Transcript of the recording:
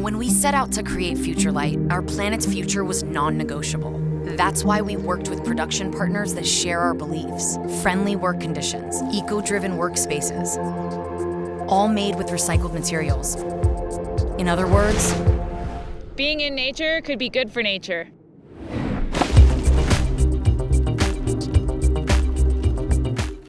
When we set out to create FUTURELIGHT, our planet's future was non-negotiable. That's why we worked with production partners that share our beliefs. Friendly work conditions, eco-driven workspaces, all made with recycled materials. In other words, being in nature could be good for nature.